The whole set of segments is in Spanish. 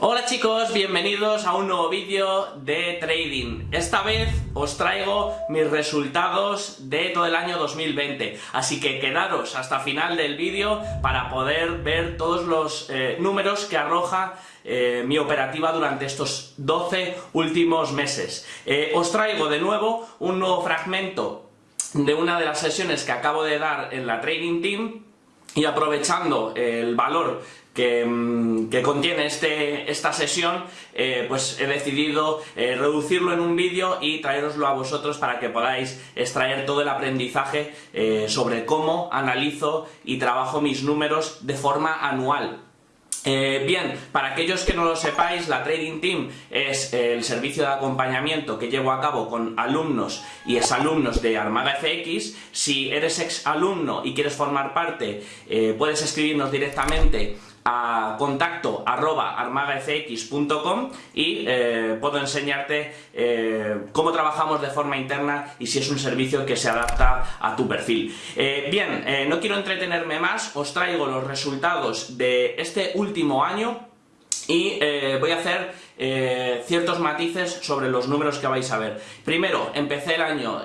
Hola chicos, bienvenidos a un nuevo vídeo de trading. Esta vez os traigo mis resultados de todo el año 2020, así que quedaros hasta final del vídeo para poder ver todos los eh, números que arroja eh, mi operativa durante estos 12 últimos meses. Eh, os traigo de nuevo un nuevo fragmento de una de las sesiones que acabo de dar en la Trading Team y aprovechando el valor que, mm, contiene este, esta sesión, eh, pues he decidido eh, reducirlo en un vídeo y traeroslo a vosotros para que podáis extraer todo el aprendizaje eh, sobre cómo analizo y trabajo mis números de forma anual. Bien, para aquellos que no lo sepáis, la Trading Team es el servicio de acompañamiento que llevo a cabo con alumnos y exalumnos de Armada FX. Si eres ex alumno y quieres formar parte, puedes escribirnos directamente a contacto arroba armagafx.com y eh, puedo enseñarte eh, cómo trabajamos de forma interna y si es un servicio que se adapta a tu perfil. Eh, bien, no quiero entretenerme más, os traigo los resultados de este último año y voy a hacer ciertos matices sobre los números que vais a ver. Primero, empecé el año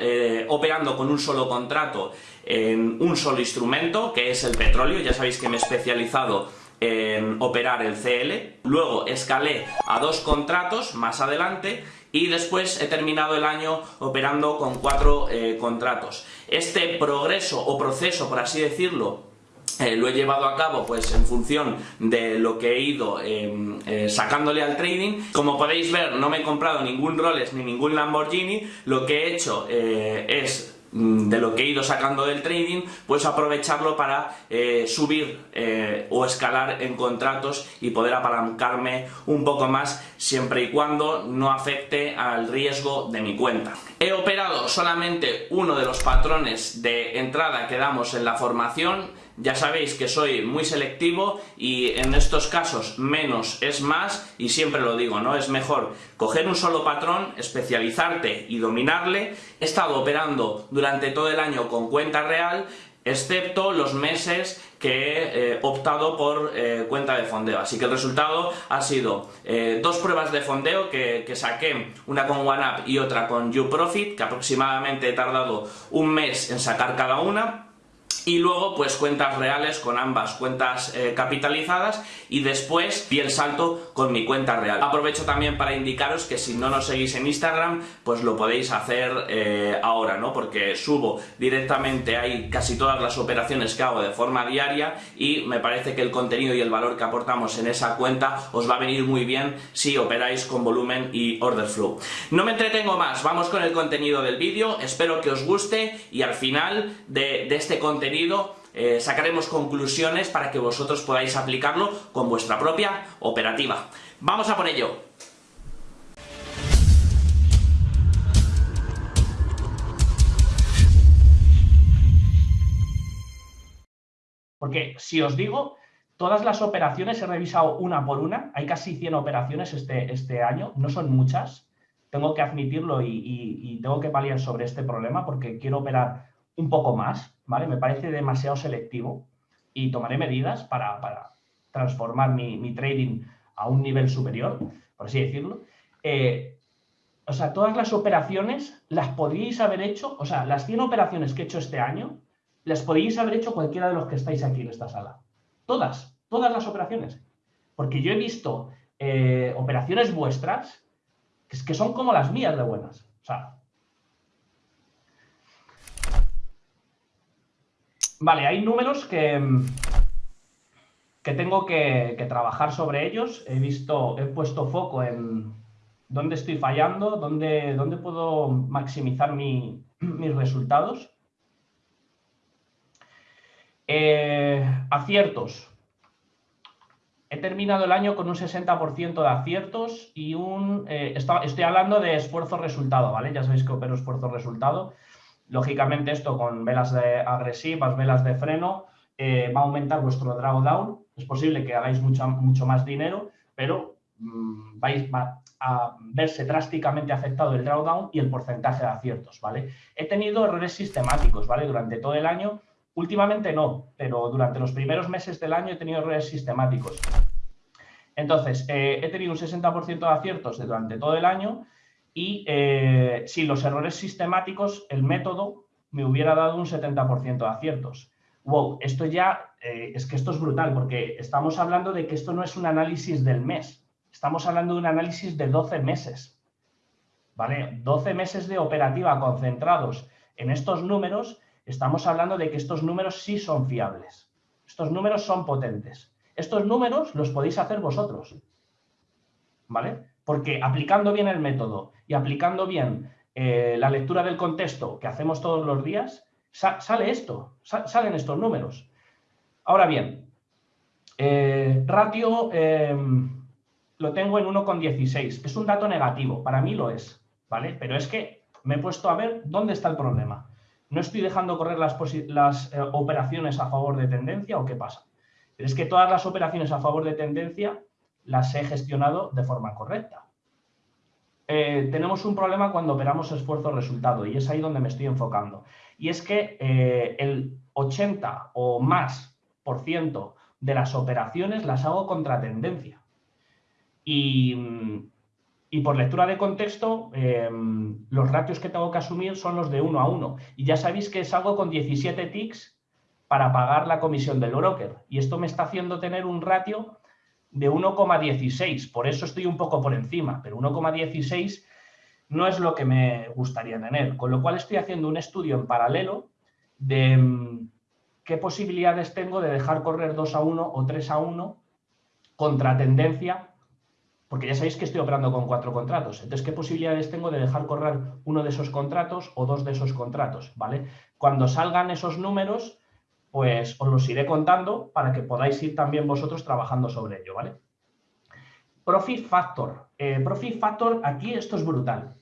operando con un solo contrato en un solo instrumento, que es el petróleo, ya sabéis que me he especializado en operar el CL, luego escalé a dos contratos más adelante y después he terminado el año operando con cuatro eh, contratos. Este progreso o proceso, por así decirlo, eh, lo he llevado a cabo pues en función de lo que he ido em, eh, sacándole al trading. Como podéis ver, no me he comprado ningún Rolex ni ningún Lamborghini, lo que he hecho es de lo que he ido sacando del trading, pues aprovecharlo para eh, subir eh, o escalar en contratos y poder apalancarme un poco más siempre y cuando no afecte al riesgo de mi cuenta. He operado solamente uno de los patrones de entrada que damos en la formación, ya sabéis que soy muy selectivo y en estos casos menos es más y siempre lo digo, ¿no? Es mejor coger un solo patrón, especializarte y dominarle. He estado operando durante todo el año con cuenta real, excepto los meses que he eh, optado por eh, cuenta de fondeo. Así que el resultado ha sido eh, dos pruebas de fondeo que, que, saqué, una con OneUp y otra con YouProfit, que aproximadamente he tardado un mes en sacar cada una, y luego pues cuentas reales con ambas cuentas eh, capitalizadas y después vi el salto con mi cuenta real. Aprovecho también para indicaros que si no nos seguís en Instagram pues lo podéis hacer eh, ahora, ¿no? Porque subo directamente ahí casi todas las operaciones que hago de forma diaria y me parece que el contenido y el valor que aportamos en esa cuenta os va a venir muy bien si operáis con volumen y order flow. No me entretengo más, vamos con el contenido del vídeo, espero que os guste y al final de este contenido eh, sacaremos conclusiones para que vosotros podáis aplicarlo con vuestra propia operativa. ¡Vamos a por ello! Porque si os digo, todas las operaciones he revisado una por una, hay casi 100 operaciones este, este año, no son muchas, tengo que admitirlo y, y tengo que paliar sobre este problema porque quiero operar un poco más, ¿vale? Me parece demasiado selectivo y tomaré medidas para, transformar mi, trading a un nivel superior, por así decirlo. Eh, o sea, todas las operaciones las podríais haber hecho, o sea, las 100 operaciones que he hecho este año, las podríais haber hecho cualquiera de los que estáis aquí en esta sala. Todas, todas las operaciones. Porque yo he visto eh, operaciones vuestras que, son como las mías de buenas. Vale, hay números que, que tengo que, trabajar sobre ellos. He visto, he puesto foco en dónde estoy fallando, dónde, dónde puedo maximizar mis resultados. Eh, aciertos. He terminado el año con un 60% de aciertos y un... Eh, estoy hablando de esfuerzo-resultado, ¿vale? Ya sabéis que opero esfuerzo-resultado. Lógicamente esto con velas agresivas, velas de freno, eh, va a aumentar vuestro drawdown. Es posible que hagáis mucho, mucho más dinero, pero mm, vais a verse drásticamente afectado el drawdown y el porcentaje de aciertos, ¿vale? He tenido errores sistemáticos, ¿vale? Durante todo el año, últimamente no, pero durante los primeros meses del año he tenido errores sistemáticos. Entonces, eh, he tenido un 60% de aciertos durante todo el año y eh, sin los errores sistemáticos, el método me hubiera dado un 70% de aciertos. Wow, esto ya, eh, es que esto es brutal, porque estamos hablando de que esto no es un análisis del mes, estamos hablando de un análisis de 12 meses, ¿vale? 12 meses de operativa concentrados en estos números, estamos hablando de que estos números sí son fiables, estos números son potentes. Estos números los podéis hacer vosotros, ¿vale? Porque aplicando bien el método y aplicando bien eh, la lectura del contexto que hacemos todos los días, sale esto, salen estos números. Ahora bien, eh, ratio em, lo tengo en 1,16. Es un dato negativo, para mí lo es, ¿vale? Pero es que me he puesto a ver dónde está el problema. ¿No estoy dejando correr las, eh, operaciones a favor de tendencia o qué pasa? Pero es que todas las operaciones a favor de tendencia las he gestionado de forma correcta. Eh, tenemos un problema cuando operamos esfuerzo-resultado y es ahí donde me estoy enfocando. Y es que eh, el 80 o más por ciento de las operaciones las hago contra tendencia. Y, por lectura de contexto, em, los ratios que tengo que asumir son los de 1 a 1. Y ya sabéis que salgo con 17 ticks para pagar la comisión del broker. Y esto me está haciendo tener un ratio de 1,16. Por eso estoy un poco por encima, pero 1,16 no es lo que me gustaría tener. Con lo cual estoy haciendo un estudio en paralelo de mm, qué posibilidades tengo de dejar correr 2 a 1 o 3 a 1 contra tendencia, porque ya sabéis que estoy operando con cuatro contratos. Entonces, ¿qué posibilidades tengo de dejar correr uno de esos contratos o dos de esos contratos? ¿vale? Cuando salgan esos números, pues os los iré contando para que podáis ir también vosotros trabajando sobre ello, ¿vale? Profit Factor. Eh, profit Factor, aquí esto es brutal.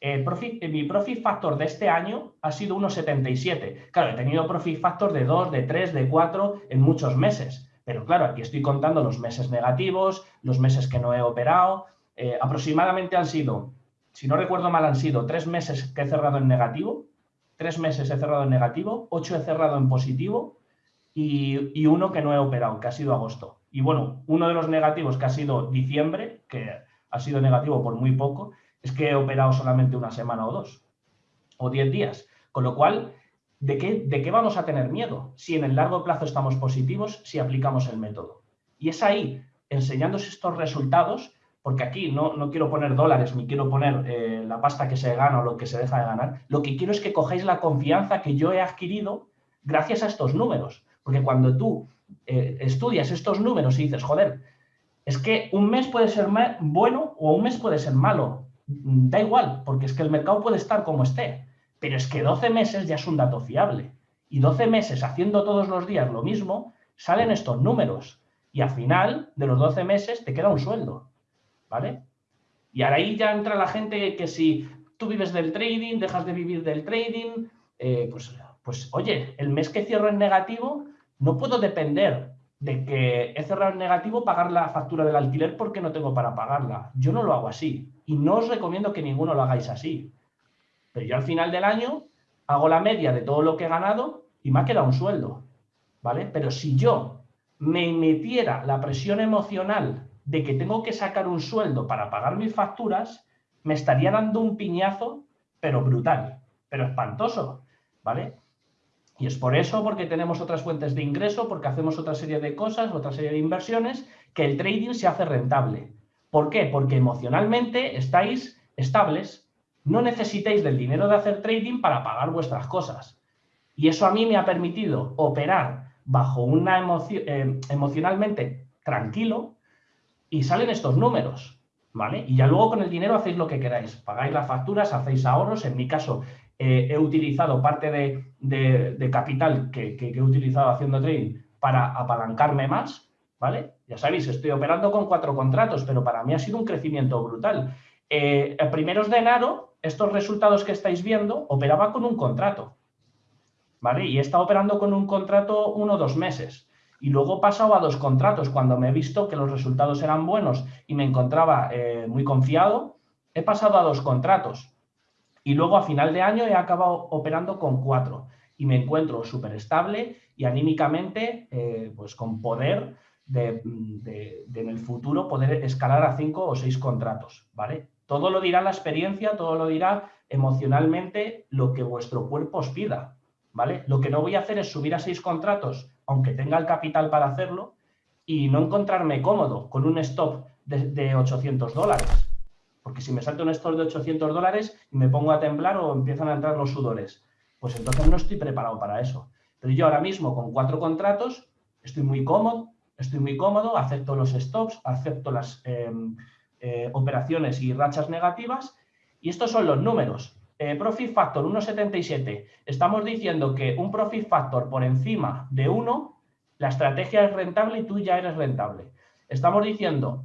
Eh, mi Profit Factor de este año ha sido 1,77. Claro, he tenido Profit Factor de 2, de 3, de 4 en muchos meses. Pero claro, aquí estoy contando los meses negativos, los meses que no he operado. Eh, aproximadamente han sido, si no recuerdo mal, han sido tres meses que he cerrado en negativo Tres meses he cerrado en negativo, ocho he cerrado en positivo y, uno que no he operado, que ha sido agosto. Y bueno, uno de los negativos que ha sido diciembre, que ha sido negativo por muy poco, es que he operado solamente una semana o dos, o diez días. Con lo cual, ¿de qué, ¿de qué vamos a tener miedo? Si en el largo plazo estamos positivos, si aplicamos el método. Y es ahí, enseñándoos estos resultados, porque aquí no, no quiero poner dólares ni quiero poner eh, la pasta que se gana o lo que se deja de ganar, lo que quiero es que cojáis la confianza que yo he adquirido gracias a estos números. Porque cuando tú eh, estudias estos números y dices, joder, es que un mes puede ser bueno o un mes puede ser malo, mm, da igual, porque es que el mercado puede estar como esté, pero es que 12 meses ya es un dato fiable. Y 12 meses haciendo todos los días lo mismo, salen estos números. Y al final de los 12 meses te queda un sueldo. ¿Vale? Y ahí ya entra la gente que si tú vives del trading, dejas de vivir del trading, eh, pues, pues oye, el mes que cierro en negativo, no puedo depender de que he cerrado en negativo pagar la factura del alquiler porque no tengo para pagarla. Yo no lo hago así y no os recomiendo que ninguno lo hagáis así. Pero yo al final del año hago la media de todo lo que he ganado y me ha quedado un sueldo, ¿vale? Pero si yo me metiera la presión emocional de que tengo que sacar un sueldo para pagar mis facturas, me estaría dando un piñazo, pero brutal, pero espantoso, ¿vale? Y es por eso, porque tenemos otras fuentes de ingreso, porque hacemos otra serie de cosas, otra serie de inversiones, que el trading se hace rentable. ¿Por qué? Porque emocionalmente estáis estables, no necesitáis del dinero de hacer trading para pagar vuestras cosas. Y eso a mí me ha permitido operar bajo una emoción, eh, emocionalmente tranquilo, y salen estos números, ¿vale? Y ya luego con el dinero hacéis lo que queráis, pagáis las facturas, hacéis ahorros, en mi caso eh, he utilizado parte de, capital que, he utilizado haciendo trading para apalancarme más, ¿vale? Ya sabéis, estoy operando con cuatro contratos, pero para mí ha sido un crecimiento brutal. Eh, a primeros de enero, estos resultados que estáis viendo, operaba con un contrato, ¿vale? Y he estado operando con un contrato uno o dos meses. Y luego he a dos contratos. Cuando me he visto que los resultados eran buenos y me encontraba eh, muy confiado, he pasado a dos contratos. Y luego a final de año he acabado operando con cuatro. Y me encuentro súper estable y anímicamente, eh, pues con poder de, en el futuro poder escalar a cinco o seis contratos, ¿vale? Todo lo dirá la experiencia, todo lo dirá emocionalmente lo que vuestro cuerpo os pida, ¿vale? Lo que no voy a hacer es subir a seis contratos, aunque tenga el capital para hacerlo, y no encontrarme cómodo con un stop de, de 800 dólares. Porque si me salto un stop de 800 dólares y me pongo a temblar o empiezan a entrar los sudores, pues entonces no estoy preparado para eso. Pero yo ahora mismo con cuatro contratos estoy muy cómodo, estoy muy cómodo, acepto los stops, acepto las em, eh, operaciones y rachas negativas y estos son los números. Eh, profit Factor 1,77. Estamos diciendo que un Profit Factor por encima de 1, la estrategia es rentable y tú ya eres rentable. Estamos diciendo,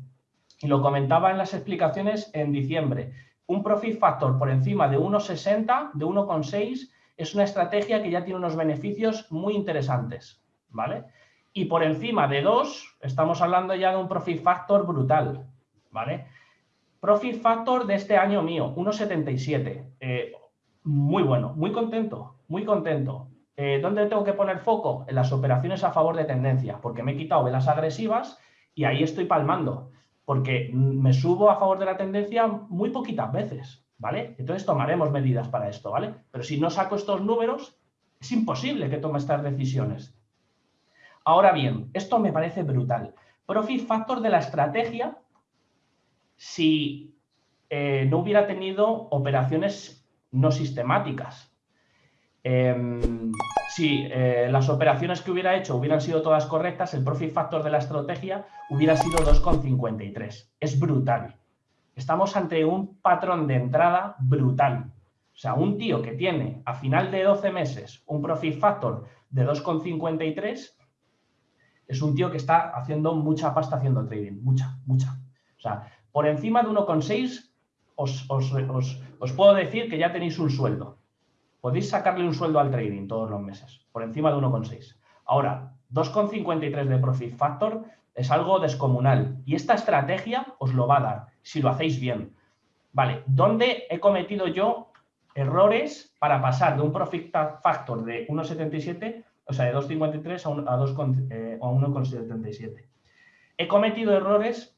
y lo comentaba en las explicaciones en diciembre, un Profit Factor por encima de 1,60, de 1,6, es una estrategia que ya tiene unos beneficios muy interesantes, ¿vale? Y por encima de 2, estamos hablando ya de un profit factor brutal, ¿vale? Profit factor de este año mío, 1,77. Eh, muy bueno, muy contento, muy contento. Eh, ¿Dónde tengo que poner foco? En las operaciones a favor de tendencia, porque me he quitado velas agresivas y ahí estoy palmando, porque me subo a favor de la tendencia muy poquitas veces, ¿vale? Entonces tomaremos medidas para esto, ¿vale? Pero si no saco estos números, es imposible que tome estas decisiones. Ahora bien, esto me parece brutal. Profit factor de la estrategia si eh, no hubiera tenido operaciones no sistemáticas. Em, si eh, las operaciones que hubiera hecho hubieran sido todas correctas, el profit factor de la estrategia hubiera sido 2,53. Es brutal. Estamos ante un patrón de entrada brutal. O sea, un tío que tiene a final de 12 meses un profit factor de 2,53 es un tío que está haciendo mucha pasta haciendo trading, mucha, mucha. O sea, por encima de 1,6 os, os, puedo decir que ya tenéis un sueldo. Podéis sacarle un sueldo al trading todos los meses, por encima de 1,6. Ahora, 2,53 de profit factor es algo descomunal y esta estrategia os lo va a dar si lo hacéis bien. Vale, ¿dónde he cometido yo errores para pasar de un profit factor de 1,77 o sea, de 2,53 a, a 1,77. Eh, He cometido errores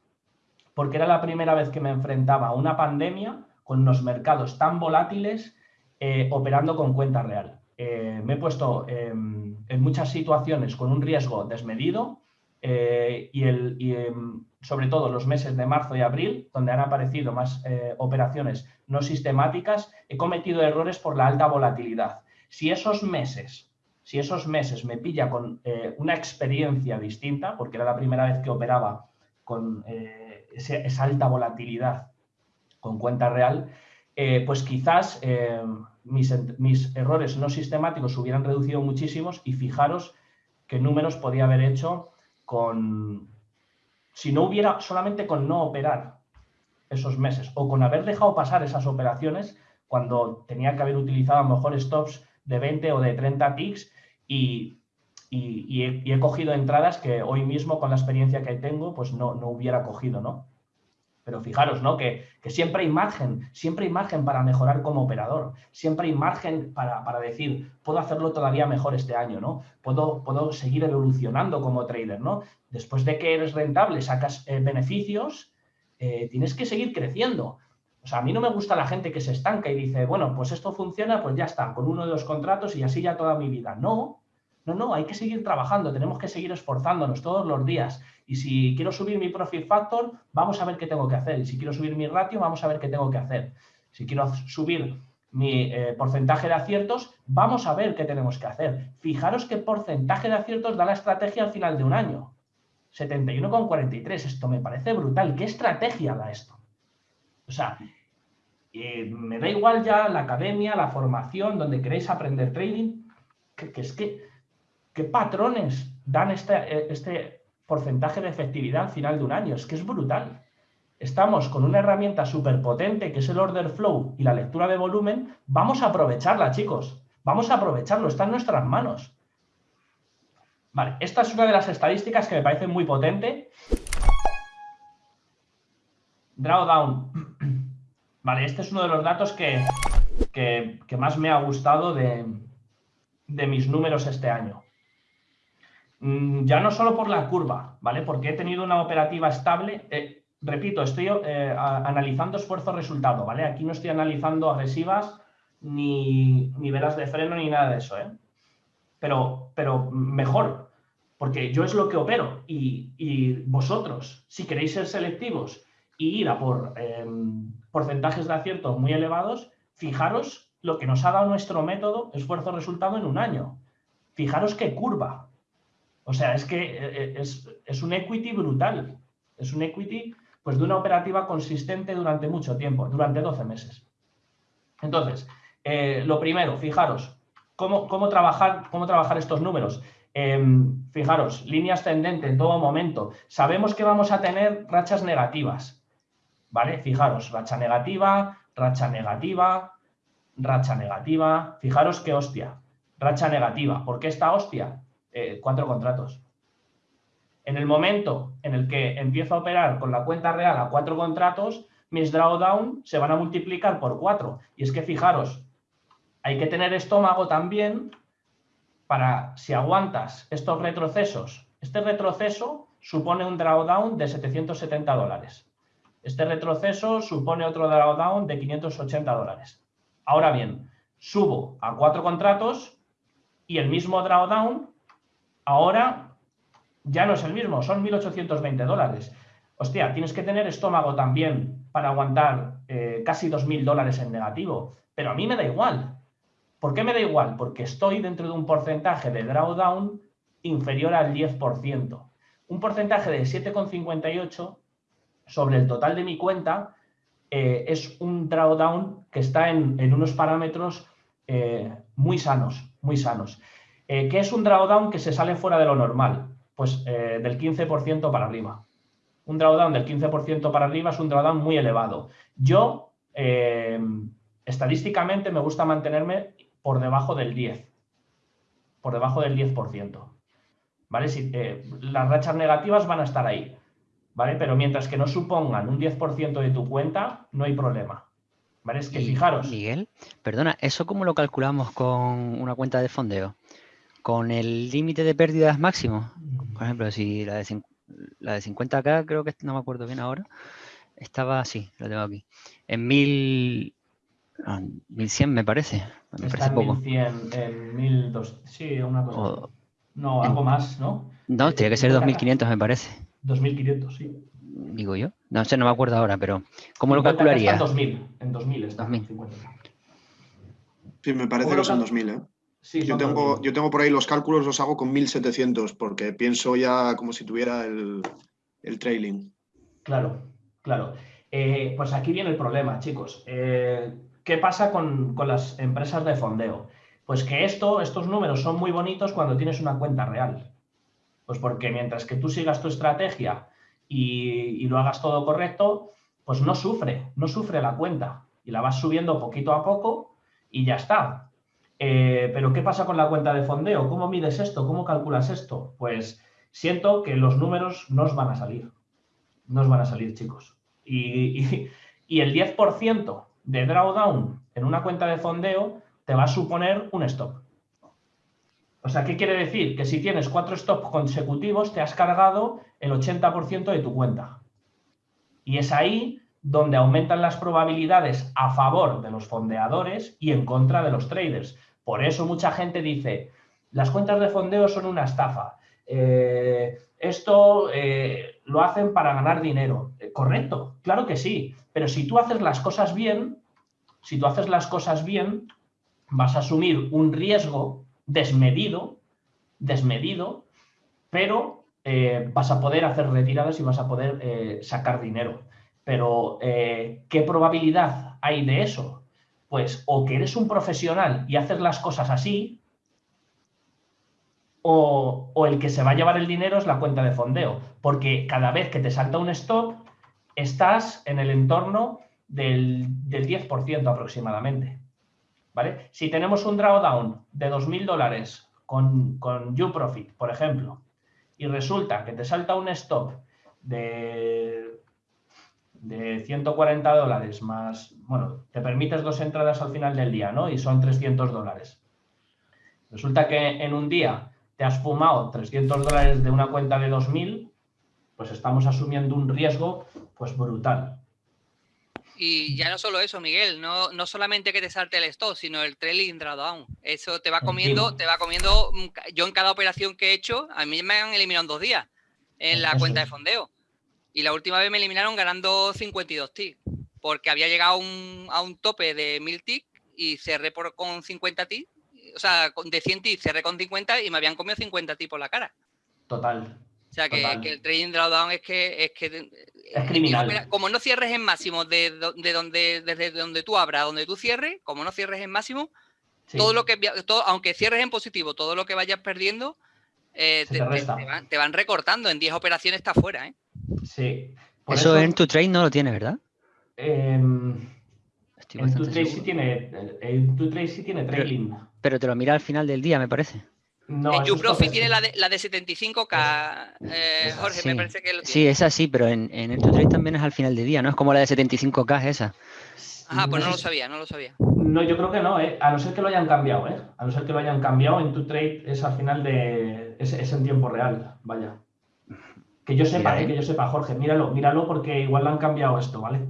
porque era la primera vez que me enfrentaba a una pandemia con unos mercados tan volátiles eh, operando con cuenta real. Eh, me he puesto en muchas situaciones con un riesgo desmedido y, el, em, sobre todo los meses de marzo y abril, donde han aparecido más operaciones no sistemáticas, he cometido errores por la alta volatilidad. Si esos meses si esos meses me pilla con eh, una experiencia distinta, porque era la primera vez que operaba con eh, esa alta volatilidad con cuenta real, eh, pues quizás mis, mis, errores no sistemáticos hubieran reducido muchísimos y fijaros qué números podía haber hecho con, si no hubiera, solamente con no operar esos meses o con haber dejado pasar esas operaciones cuando tenía que haber utilizado a lo mejor stops de 20 o de 30 ticks y, he, cogido entradas que hoy mismo con la experiencia que tengo pues no, hubiera cogido, ¿no? Pero fijaros, ¿no? Que, siempre hay margen, siempre hay margen para mejorar como operador, siempre hay margen para, decir, puedo hacerlo todavía mejor este año, ¿no? Puedo, puedo seguir evolucionando como trader, ¿no? Después de que eres rentable, sacas eh, beneficios, eh, tienes que seguir creciendo. O sea, a mí no me gusta la gente que se estanca y dice, bueno, pues esto funciona, pues ya está, con uno de los contratos y así ya toda mi vida. No, no, no, hay que seguir trabajando, tenemos que seguir esforzándonos todos los días. Y si quiero subir mi profit factor, vamos a ver qué tengo que hacer. Y si quiero subir mi ratio, vamos a ver qué tengo que hacer. Si quiero subir mi eh, porcentaje de aciertos, vamos a ver qué tenemos que hacer. Fijaros qué porcentaje de aciertos da la estrategia al final de un año. 71,43. Esto me parece brutal. ¿Qué estrategia da esto? O sea, eh, me da igual ya la academia, la formación, donde queréis aprender trading, que, es que, ¿qué patrones dan este, este porcentaje de efectividad al final de un año? Es que es brutal. Estamos con una herramienta súper potente que es el order flow y la lectura de volumen. Vamos a aprovecharla, chicos. Vamos a aprovecharlo, está en nuestras manos. Vale, esta es una de las estadísticas que me parece muy potente. Drawdown Vale, este es uno de los datos que, más me ha gustado de, mis números este año. Mm, ya no solo por la curva, ¿vale? Porque he tenido una operativa estable. Eh, repito, estoy eh, analizando esfuerzo-resultado, ¿vale? Aquí no estoy analizando agresivas ni, ni, velas de freno ni nada de eso, ¿eh? Pero, pero mejor, porque yo es lo que opero y, vosotros, si queréis ser selectivos y ir a por em, porcentajes de acierto muy elevados, fijaros lo que nos ha dado nuestro método esfuerzo-resultado en un año. Fijaros qué curva. O sea, es que eh, eh, es, un equity brutal. Es un equity pues, de una operativa consistente durante mucho tiempo, durante 12 meses. Entonces, eh, lo primero, fijaros, ¿cómo, cómo, trabajar, cómo trabajar estos números? Em, fijaros, líneas ascendente en todo momento. Sabemos que vamos a tener rachas negativas. ¿Vale? Fijaros, racha negativa, racha negativa, racha negativa. Fijaros qué hostia, racha negativa. ¿Por qué esta hostia? Eh, cuatro contratos. En el momento en el que empiezo a operar con la cuenta real a cuatro contratos, mis drawdown se van a multiplicar por cuatro. Y es que fijaros, hay que tener estómago también para, si aguantas estos retrocesos, este retroceso supone un drawdown de 770 dólares. Este retroceso supone otro drawdown de 580 dólares. Ahora bien, subo a cuatro contratos y el mismo drawdown ahora ya no es el mismo, son 1.820 dólares. Hostia, tienes que tener estómago también para aguantar eh, casi 2.000 dólares en negativo. Pero a mí me da igual. ¿Por qué me da igual? Porque estoy dentro de un porcentaje de drawdown inferior al 10%. Un porcentaje de 7,58 sobre el total de mi cuenta eh, es un drawdown que está en, unos parámetros eh, muy sanos, muy sanos. Eh, ¿Qué es un drawdown que se sale fuera de lo normal? Pues del 15% para arriba. Un drawdown del 15% para arriba es un drawdown muy elevado. Yo, estadísticamente, me gusta mantenerme por debajo del 10. Por debajo del 10%. ¿Vale? Si, las rachas negativas van a estar ahí. ¿vale? Pero mientras que no supongan un 10% de tu cuenta, no hay problema. ¿Vale? Es que fijaros. Miguel, perdona, ¿eso cómo lo calculamos con una cuenta de fondeo? ¿Con el límite de pérdidas máximo? Por ejemplo, si la de, la de 50K, creo que no me acuerdo bien ahora, estaba así, lo tengo aquí, en 1000, 1100 me parece. Me parece en poco. 1100, en 1200, sí, una cosa. no, algo más, ¿no? No, tiene que ser 2500 me parece. 2.500, sí. Digo yo. No sé, no me acuerdo ahora, pero ¿cómo lo calcularía? En 2000, en 2000 está. 2000. Sí, me parece que son 2000, ¿eh? Sí, yo, tengo, yo tengo por ahí los cálculos, los hago con 1700, porque pienso ya como si tuviera el, trailing. Claro, claro. Eh, pues aquí viene el problema, chicos. Eh, ¿Qué pasa con, con, las empresas de fondeo? Pues que esto, estos números son muy bonitos cuando tienes una cuenta real. Pues porque mientras que tú sigas tu estrategia y, lo hagas todo correcto, pues no sufre, no sufre la cuenta y la vas subiendo poquito a poco y ya está. Eh, pero ¿qué pasa con la cuenta de fondeo? ¿Cómo mides esto? ¿Cómo calculas esto? Pues siento que los números no os van a salir. No os van a salir, chicos. Y, y el 10% de drawdown en una cuenta de fondeo te va a suponer un stop. O sea, ¿qué quiere decir? Que si tienes cuatro stops consecutivos, te has cargado el 80% de tu cuenta. Y es ahí donde aumentan las probabilidades a favor de los fondeadores y en contra de los traders. Por eso mucha gente dice, las cuentas de fondeo son una estafa. Eh, esto eh, lo hacen para ganar dinero. Eh, correcto, claro que sí. Pero si tú haces las cosas bien, si tú haces las cosas bien, vas a asumir un riesgo desmedido, desmedido, pero vas a poder hacer retiradas y vas a poder sacar dinero. Pero, eh, ¿qué probabilidad hay de eso? Pues o que eres un profesional y haces las cosas así, o, el que se va a llevar el dinero es la cuenta de fondeo, porque cada vez que te salta un stop, estás en el entorno del, del 10% aproximadamente. Si tenemos un drawdown de 2.000 dólares con, con UProfit, por ejemplo, y resulta que te salta un stop de, de 140 dólares más, bueno, te permites dos entradas al final del día, ¿no? Y son 300 dólares. Resulta que en un día te has fumado 300 dólares de una cuenta de 2.000, pues estamos asumiendo un riesgo pues brutal. Y ya no solo eso, Miguel, no, no solamente que te salte el stop, sino el trailing drawdown. Eso te va comiendo, te va comiendo. Mm, yo en cada operación que he hecho, a mí me han eliminado en dos días en la cuenta de fondeo. Y la última vez me eliminaron ganando 52 ticks, porque había llegado a un tope de 1000 ticks y cerré por, con 50 ticks, o sea, de 100 ticks cerré con 50 y me habían comido 50 ticks por la cara. Total. O sea, que, el trading drawdown es que, es que es criminal. Como no cierres en máximo de, donde, desde donde tú abras, donde tú cierres, como no cierres en máximo, todo lo que, todo, aunque cierres en positivo, todo lo que vayas perdiendo, eh, te, van, recortando. En 10 operaciones está fuera, ¿eh? Sí. eso, en tu trade no lo tiene, ¿verdad? Em, en tu trade sí tiene, en tu trade sí tiene trailing. pero te lo mira al final del día, me parece. No, en YouProfit tiene la de, la de 75K, eh, Jorge, me parece que lo tiene. Sí, esa sí, pero en, en el trade también es al final del día, ¿no? Es como la de 75K esa. Ajá, pues no lo sabía, no lo sabía. No, yo creo que no, ¿eh? a no ser que lo hayan cambiado, ¿eh? A no ser que lo hayan cambiado, en tu trade es al final de... es, es en tiempo real, vaya. Que yo sepa, ¿eh? que yo sepa, Jorge, míralo, míralo porque igual lo han cambiado esto, ¿vale?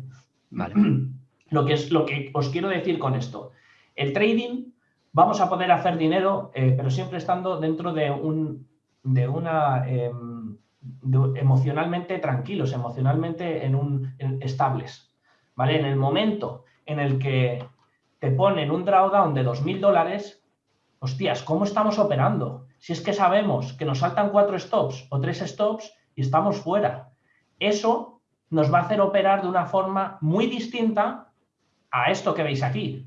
Vale. Lo que, es, lo que os quiero decir con esto. El trading vamos a poder hacer dinero, eh, pero siempre estando dentro de un, de una, em, emocionalmente tranquilos, emocionalmente en un, estables, ¿vale? En el momento en el que te ponen un drawdown de 2.000 dólares, hostias, ¿cómo estamos operando? Si es que sabemos que nos saltan cuatro stops o tres stops y estamos fuera. Eso nos va a hacer operar de una forma muy distinta a esto que veis aquí.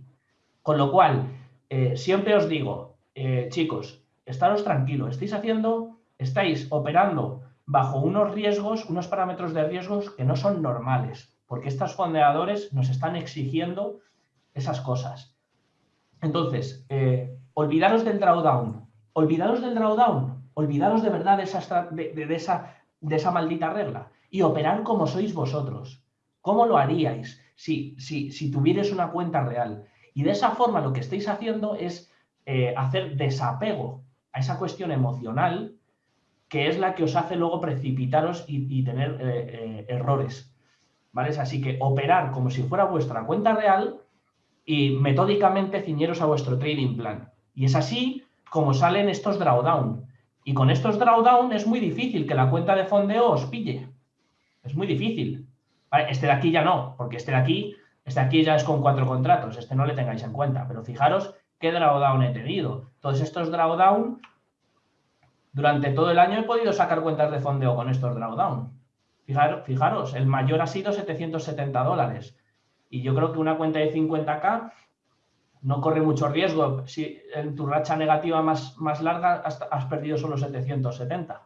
Con lo cual, eh, siempre os digo, eh, chicos, estaros tranquilos, estáis haciendo, estáis operando bajo unos riesgos, unos parámetros de riesgos que no son normales, porque estos fondeadores nos están exigiendo esas cosas. Entonces, eh, olvidaros del drawdown, olvidaros del drawdown, olvidaros de verdad de esa, de, esa, de esa maldita regla y operar como sois vosotros. ¿Cómo lo haríais si, si, si tuvierais una cuenta real? Y de esa forma lo que estáis haciendo es eh, hacer desapego a esa cuestión emocional que es la que os hace luego precipitaros y, tener eh, eh, errores. ¿Vale? Así que operar como si fuera vuestra cuenta real y metódicamente ciñeros a vuestro trading plan. Y es así como salen estos drawdown. Y con estos drawdown es muy difícil que la cuenta de fondeo os pille. Es muy difícil. Este de aquí ya no, porque este de aquí este aquí ya es con cuatro contratos, este no le tengáis en cuenta, pero fijaros qué drawdown he tenido. Todos estos drawdown, durante todo el año he podido sacar cuentas de fondeo con estos drawdown. Fijaros, fijaros, el mayor ha sido 770 dólares. Y yo creo que una cuenta de 50k no corre mucho riesgo. Si en tu racha negativa más, más larga has, perdido solo 770.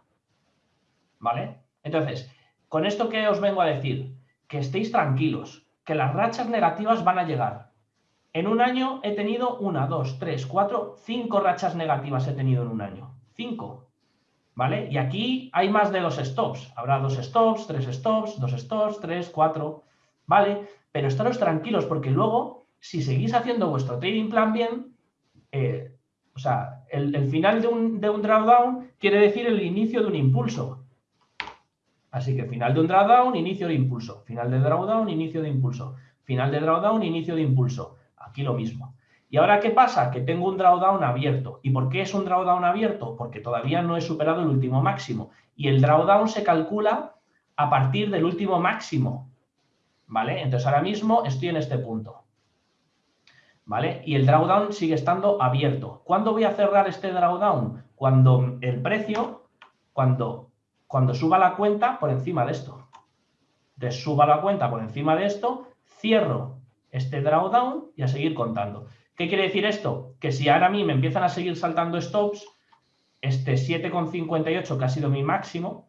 ¿Vale? Entonces, con esto que os vengo a decir, que estéis tranquilos, que las rachas negativas van a llegar. En un año he tenido una, dos, tres, cuatro, cinco rachas negativas he tenido en un año. Cinco. ¿Vale? Y aquí hay más de dos stops. Habrá dos stops, tres stops, dos stops, tres, cuatro. ¿Vale? Pero estaros tranquilos porque luego, si seguís haciendo vuestro trading plan bien, eh, o sea, el, final de un, de un drawdown quiere decir el inicio de un impulso. Así que final de un drawdown, inicio de impulso. Final de drawdown, inicio de impulso. Final de drawdown, inicio de impulso. Aquí lo mismo. ¿Y ahora qué pasa? Que tengo un drawdown abierto. ¿Y por qué es un drawdown abierto? Porque todavía no he superado el último máximo. Y el drawdown se calcula a partir del último máximo. ¿Vale? Entonces ahora mismo estoy en este punto. ¿Vale? Y el drawdown sigue estando abierto. ¿Cuándo voy a cerrar este drawdown? Cuando el precio, cuando cuando suba la cuenta por encima de esto. Entonces suba la cuenta por encima de esto, cierro este drawdown y a seguir contando. ¿Qué quiere decir esto? Que si ahora a mí me empiezan a seguir saltando stops, este 7,58 que ha sido mi máximo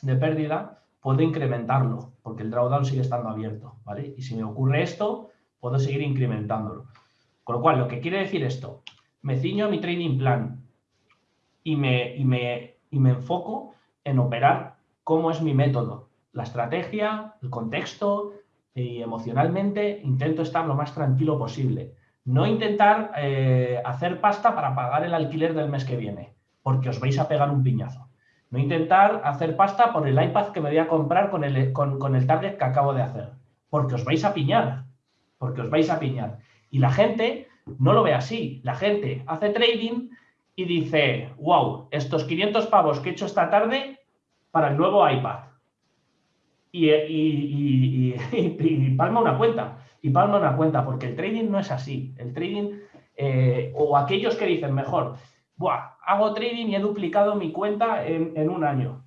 de pérdida, puedo incrementarlo, porque el drawdown sigue estando abierto, ¿vale? Y si me ocurre esto, puedo seguir incrementándolo. Con lo cual, lo que quiere decir esto, me ciño a mi trading plan y me, y me, y me enfoco en operar cómo es mi método, la estrategia, el contexto y emocionalmente intento estar lo más tranquilo posible. No intentar eh, hacer pasta para pagar el alquiler del mes que viene. porque os vais a pegar un piñazo. No intentar hacer pasta por el iPad que me voy a comprar con el, con, el target que acabo de hacer, porque os vais a piñar, porque os vais a piñar. Y la gente no lo ve así. La gente hace trading y dice, wow, estos 500 pavos que he hecho esta tarde para el nuevo iPad. Y, y, palma una cuenta. Y palma una cuenta, porque el trading no es así. El trading, eh, o aquellos que dicen mejor, Buah, hago trading y he duplicado mi cuenta en, un año.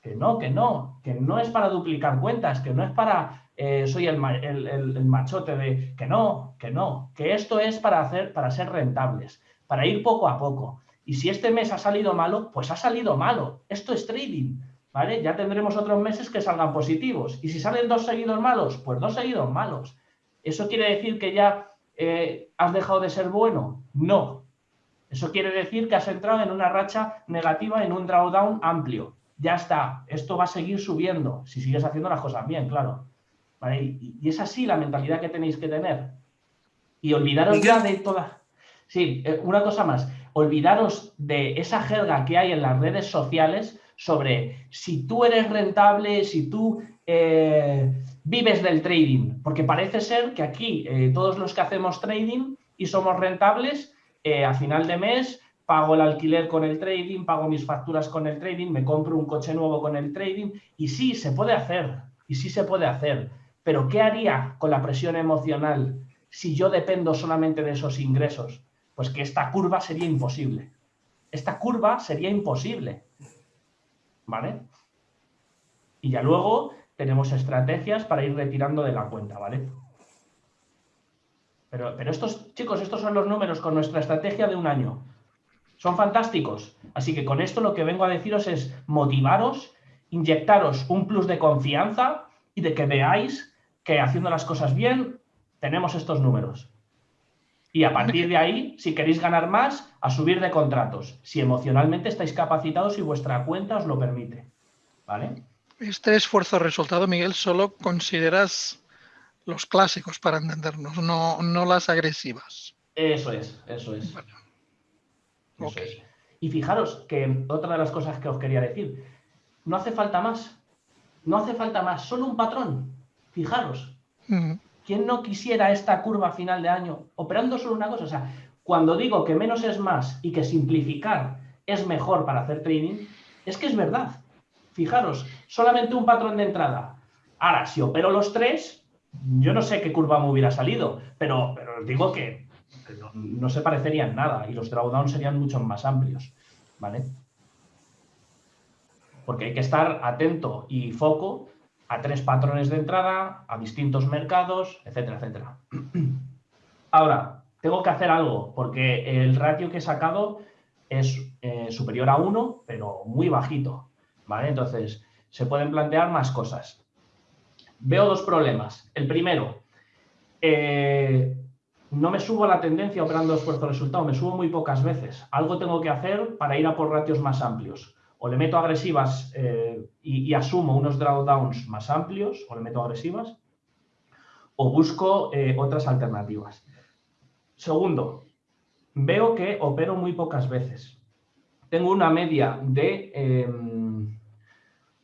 Que no, que no, que no es para duplicar cuentas, que no es para eh, soy el, machote de que no, que no, que esto es para hacer, para ser rentables, para ir poco a poco. Y si este mes ha salido malo, pues ha salido malo. Esto es trading, ¿vale? Ya tendremos otros meses que salgan positivos. Y si salen dos seguidos malos, pues dos seguidos malos. ¿Eso quiere decir que ya eh, has dejado de ser bueno? No, eso quiere decir que has entrado en una racha negativa, en un drawdown amplio. Ya está, esto va a seguir subiendo, si sigues haciendo las cosas bien, claro. Y, es así la mentalidad que tenéis que tener. Y olvidaros ya de toda... Sí, eh, una cosa más. Olvidaros de esa jerga que hay en las redes sociales sobre si tú eres rentable, si tú eh, vives del trading. Porque parece ser que aquí eh, todos los que hacemos trading y somos rentables a final de mes pago el alquiler con el trading, pago mis facturas con el trading, me compro un coche nuevo con el trading y sí, se puede hacer, y sí se puede hacer. Pero ¿qué haría con la presión emocional si yo dependo solamente de esos ingresos? Pues que esta curva sería imposible. Esta curva sería imposible. ¿Vale? Y ya luego tenemos estrategias para ir retirando de la cuenta, ¿vale? Pero, estos, chicos, estos son los números con nuestra estrategia de un año. Son fantásticos. Así que con esto lo que vengo a deciros es motivaros, inyectaros un plus de confianza y de que veáis que haciendo las cosas bien tenemos estos números. Y a partir de ahí, si queréis ganar más, a subir de contratos, si emocionalmente estáis capacitados y vuestra cuenta os lo permite. ¿Vale? Este esfuerzo resultado, Miguel, solo consideras los clásicos para entendernos, no, no las agresivas. Eso es, eso es. Y fijaros que otra de las cosas que os quería decir, no hace falta más, no hace falta más, solo un patrón. Fijaros, ¿quién no quisiera esta curva final de año operando solo una cosa? O sea, cuando digo que menos es más y que simplificar es mejor para hacer trading, es que es verdad. Fijaros, solamente un patrón de entrada. Ahora, si opero los tres, yo no sé qué curva me hubiera salido, pero, pero os digo que no, se parecerían nada y los drawdowns serían mucho más amplios, ¿vale? Porque hay que estar atento y foco a tres patrones de entrada, a distintos mercados, etcétera, etcétera. Ahora, tengo que hacer algo, porque el ratio que he sacado es eh, superior a 1, pero muy bajito, ¿vale? Entonces, se pueden plantear más cosas veo dos problemas. El primero, eh, no me subo a la tendencia operando esfuerzo-resultado, me subo muy pocas veces. Algo tengo que hacer para ir a por ratios más amplios. O le meto agresivas eh, y, asumo unos drawdowns más amplios, o le meto agresivas, o busco eh, otras alternativas. Segundo, veo que opero muy pocas veces. Tengo una media de... Em,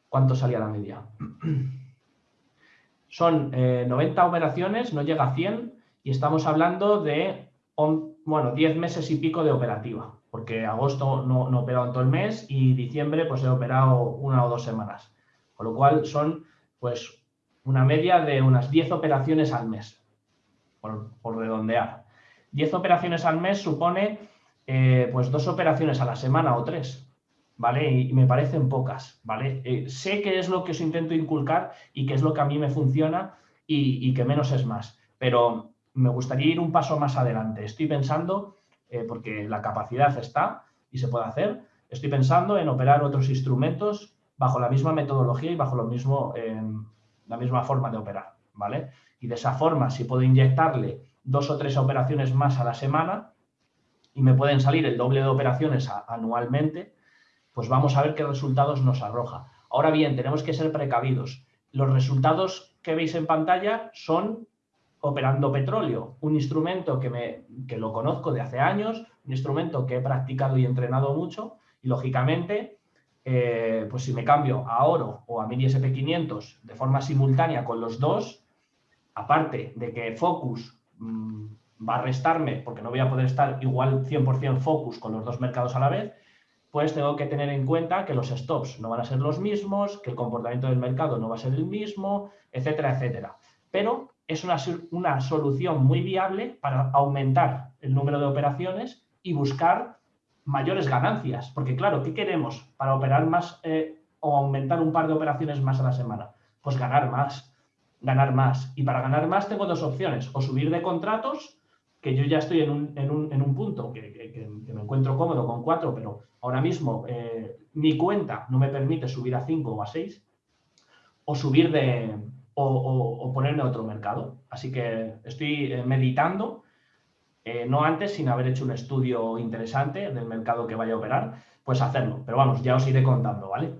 ¿Cuánto salía la media? Son 90 eh, operaciones, no llega a 100 y estamos hablando de, bueno, 10 meses y pico de operativa, porque agosto no, no he operado en todo el mes y diciembre pues he operado una o dos semanas. Con lo cual son pues una media de unas 10 operaciones al mes, por, redondear. 10 operaciones al mes supone eh, pues dos operaciones a la semana o tres. ¿vale? Y, me parecen pocas, ¿vale? Eh, sé que es lo que os intento inculcar y que es lo que a mí me funciona y, que menos es más, pero me gustaría ir un paso más adelante. Estoy pensando, eh, porque la capacidad está y se puede hacer, estoy pensando en operar otros instrumentos bajo la misma metodología y bajo lo mismo, em, la misma forma de operar, ¿vale? Y de esa forma, si puedo inyectarle dos o tres operaciones más a la semana y me pueden salir el doble de operaciones anualmente, pues vamos a ver qué resultados nos arroja. Ahora bien, tenemos que ser precavidos. Los resultados que veis en pantalla son operando petróleo, un instrumento que, me, que lo conozco de hace años, un instrumento que he practicado y entrenado mucho Y lógicamente, eh, pues si me cambio a oro o a mini SP500 de forma simultánea con los dos, aparte de que Focus mm, va a restarme porque no voy a poder estar igual 100% Focus con los dos mercados a la vez, pues tengo que tener en cuenta que los stops no van a ser los mismos, que el comportamiento del mercado no va a ser el mismo, etcétera, etcétera. Pero es una, una solución muy viable para aumentar el número de operaciones y buscar mayores ganancias. Porque claro, ¿qué queremos para operar más eh, o aumentar un par de operaciones más a la semana? Pues ganar más, ganar más. Y para ganar más tengo dos opciones, o subir de contratos que yo ya estoy en un, en un, en un punto que, me encuentro cómodo con cuatro, pero ahora mismo eh, mi cuenta no me permite subir a cinco o a seis, o subir de, o, ponerme a otro mercado. Así que estoy eh, meditando, eh, no antes, sin haber hecho un estudio interesante del mercado que vaya a operar, pues hacerlo. Pero vamos, ya os iré contando, ¿vale?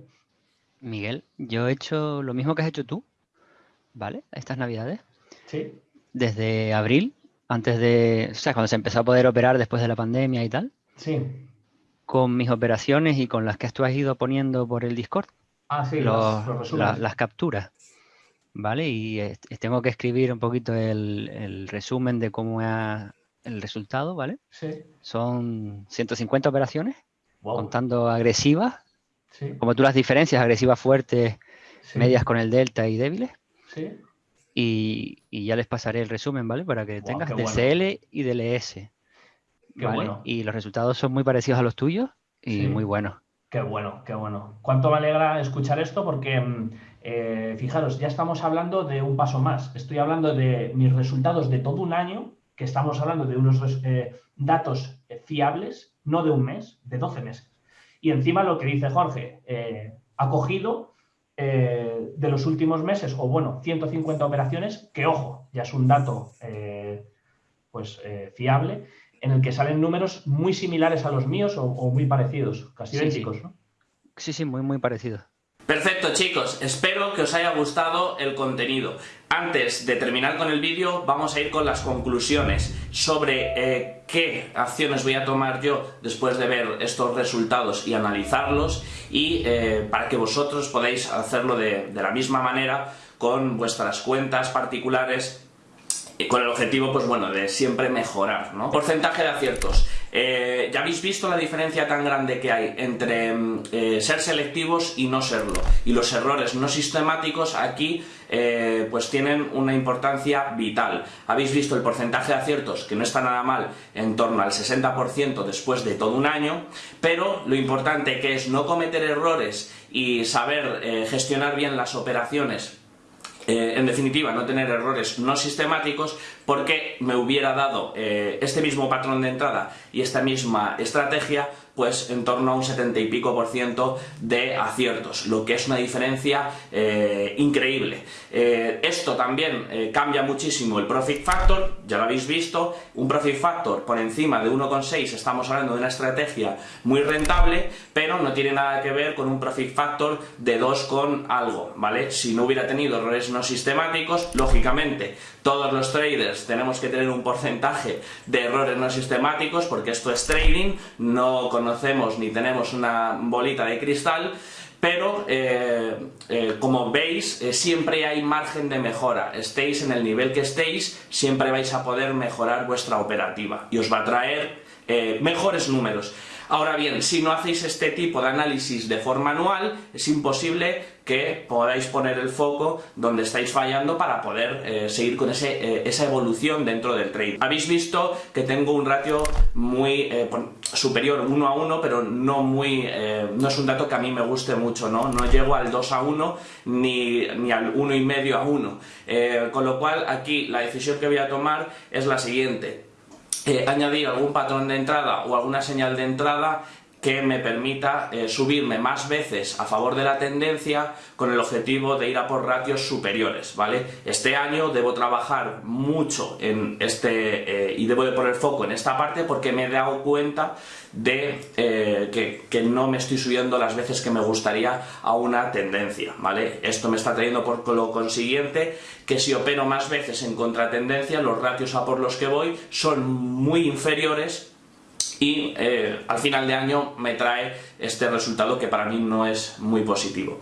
Miguel, yo he hecho lo mismo que has hecho tú, ¿vale? Estas navidades. Sí. Desde abril antes de, o sea, cuando se empezó a poder operar después de la pandemia y tal. Sí. Con mis operaciones y con las que tú has ido poniendo por el Discord. Ah, sí, las capturas. ¿Vale? Y tengo que escribir un poquito el, resumen de cómo es el resultado, ¿vale? Sí. Son 150 operaciones, contando agresivas. Sí. Como tú las diferencias, agresivas fuertes, medias con el delta y débiles. Sí. Y, ya les pasaré el resumen, ¿vale? Para que tengas de CL y del ES. ¿vale? Y los resultados son muy parecidos a los tuyos y muy buenos. Qué bueno, qué bueno. Cuánto me alegra escuchar esto porque, mm, eh, fijaros, ya estamos hablando de un paso más. Estoy hablando de mis resultados de todo un año, que estamos hablando de unos eh, datos fiables, no de un mes, de 12 meses. Y encima lo que dice Jorge, eh, ha cogido eh, de los últimos meses, o bueno, 150 operaciones, que ojo, ya es un dato eh, pues eh, fiable, en el que salen números muy similares a los míos o, muy parecidos, casi idénticos, ¿no? Sí, sí, muy, muy parecidos. Perfecto chicos, espero que os haya gustado el contenido. Antes de terminar con el vídeo vamos a ir con las conclusiones sobre eh, qué acciones voy a tomar yo después de ver estos resultados y analizarlos y eh, para que vosotros podáis hacerlo de, de la misma manera con vuestras cuentas particulares con el objetivo, pues bueno, de siempre mejorar, ¿no? Porcentaje de aciertos. Eh, ya habéis visto la diferencia tan grande que hay entre mm, eh, ser selectivos y no serlo. Y los errores no sistemáticos aquí eh, pues tienen una importancia vital. Habéis visto el porcentaje de aciertos, que no está nada mal, en torno al 60% después de todo un año, pero lo importante que es no cometer errores y saber gestionar bien las operaciones eh, en definitiva, no tener errores no sistemáticos porque me hubiera dado eh, este mismo patrón de entrada y esta misma estrategia pues en torno a un 70 y pico por ciento de aciertos, lo que es una diferencia eh, increíble. Eh, esto también eh, cambia muchísimo el profit factor, ya lo habéis visto, un profit factor por encima de 1,6 estamos hablando de una estrategia muy rentable, pero no tiene nada que ver con un profit factor de 2 con algo, ¿vale? Si no hubiera tenido errores no sistemáticos, lógicamente todos los traders tenemos que tener un porcentaje de errores no sistemáticos porque esto es trading, no conocemos ni tenemos una bolita de cristal, pero eh, eh, como veis eh, siempre hay margen de mejora, estéis en el nivel que estéis, siempre vais a poder mejorar vuestra operativa y os va a traer mejores números. Ahora bien, si no hacéis este tipo de análisis de forma anual, es imposible que podáis poner el foco donde estáis fallando para poder eh, seguir con ese, eh, esa evolución dentro del trade. Habéis visto que tengo un ratio muy eh, superior 1 a 1, pero no muy no es un dato que a mí me guste mucho, ¿no? No llego al 2 a 1 ni, ni al 1,5 a 1. con lo cual aquí la decisión que voy a tomar es la siguiente eh, añadir algún patrón de entrada o alguna señal de entrada que me permita eh, subirme más veces a favor de la tendencia con el objetivo de ir a por ratios superiores, ¿vale? Este año debo trabajar mucho en este eh, y debo de poner foco en esta parte porque me he dado cuenta de eh, que, no me estoy subiendo las veces que me gustaría a una tendencia, ¿vale? Esto me está trayendo por lo consiguiente que si opero más veces en contratendencia, los ratios a por los que voy son muy inferiores y eh, al final de año me trae este resultado que para mí no es muy positivo.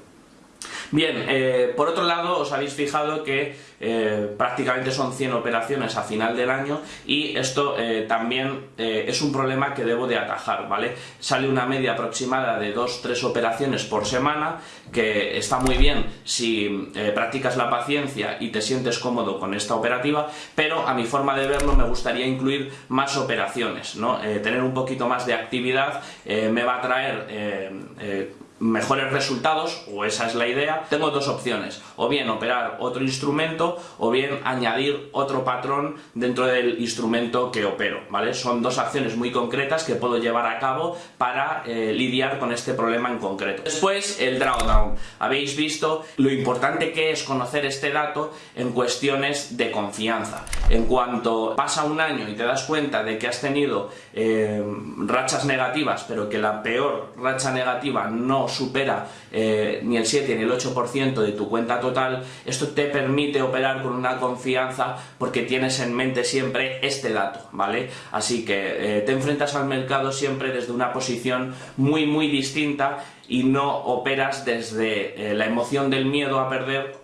Bien, eh, por otro lado os habéis fijado que eh, prácticamente son 100 operaciones a final del año y esto eh, también es un problema que debo de atajar, ¿vale? Sale una media aproximada de 2-3 operaciones por semana que está muy bien si practicas la paciencia y te sientes cómodo con esta operativa, pero a mi forma de verlo me gustaría incluir más operaciones, ¿no? tener un poquito más de actividad me va a traer mejores resultados, o esa es la idea, tengo dos opciones, o bien operar otro instrumento, o bien añadir otro patrón dentro del instrumento que opero, ¿vale? Son dos acciones muy concretas que puedo llevar a cabo para eh, lidiar con este problema en concreto. Después, el drawdown. Habéis visto lo importante que es conocer este dato en cuestiones de confianza. En cuanto pasa un año y te das cuenta de que has tenido eh, rachas negativas, pero que la peor racha negativa no supera eh, ni el 7 ni el 8% de tu cuenta total, esto te permite operar con una confianza porque tienes en mente siempre este dato, ¿vale? Así que eh, te enfrentas al mercado siempre desde una posición muy muy distinta y no operas desde eh, la emoción del miedo a perder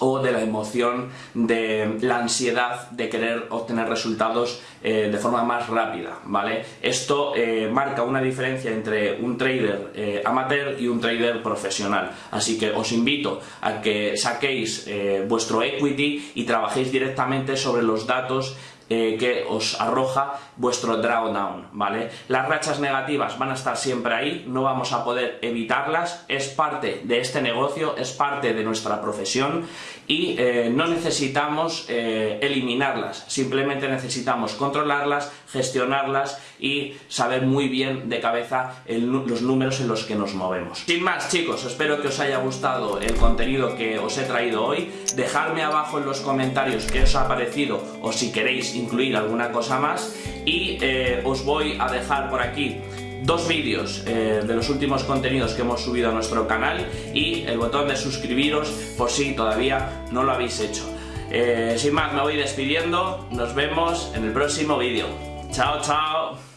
o de la emoción de la ansiedad de querer obtener resultados eh, de forma más rápida, ¿vale? Esto eh, marca una diferencia entre un trader eh, amateur y un trader profesional, así que os invito a que saquéis vuestro equity y trabajéis directamente sobre los datos eh, que os arroja vuestro drawdown, ¿vale? Las rachas negativas van a estar siempre ahí, no vamos a poder evitarlas, es parte de este negocio, es parte de nuestra profesión y eh, no necesitamos eh, eliminarlas, simplemente necesitamos controlarlas, gestionarlas y saber muy bien de cabeza los números en los que nos movemos. Sin más chicos, espero que os haya gustado el contenido que os he traído hoy, dejadme abajo en los comentarios qué os ha parecido o si queréis incluir alguna cosa más. Y eh, os voy a dejar por aquí dos vídeos eh, de los últimos contenidos que hemos subido a nuestro canal y el botón de suscribiros por si todavía no lo habéis hecho. Eh, sin más, me voy despidiendo, nos vemos en el próximo vídeo. Chao, chao.